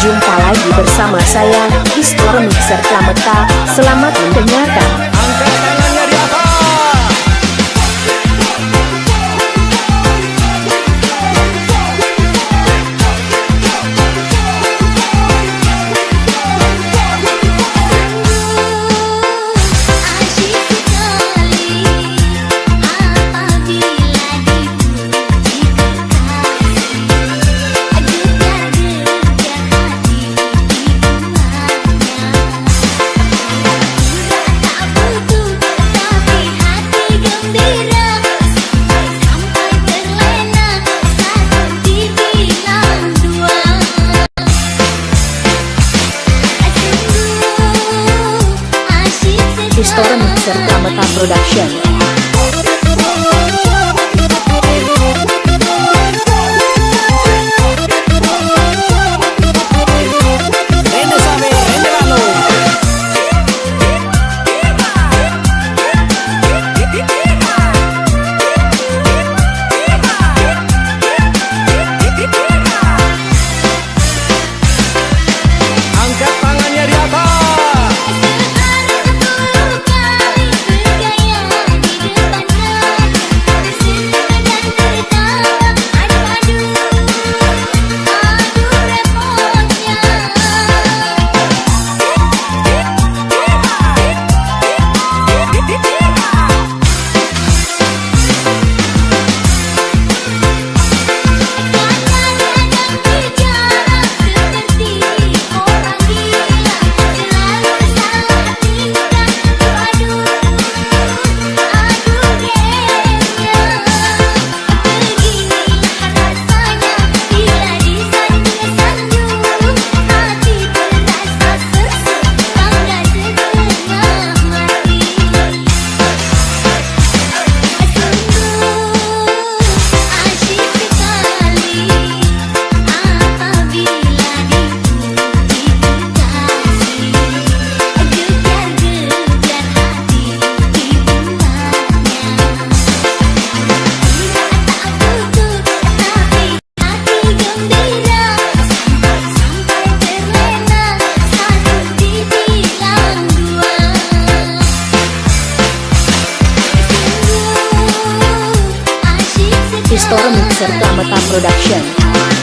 Jumpa lagi bersama saya, Istor Mixer Kameka. Selamat mendengarkan. Restoran Serta Meta Production. Pistor Mixer Tamata Production.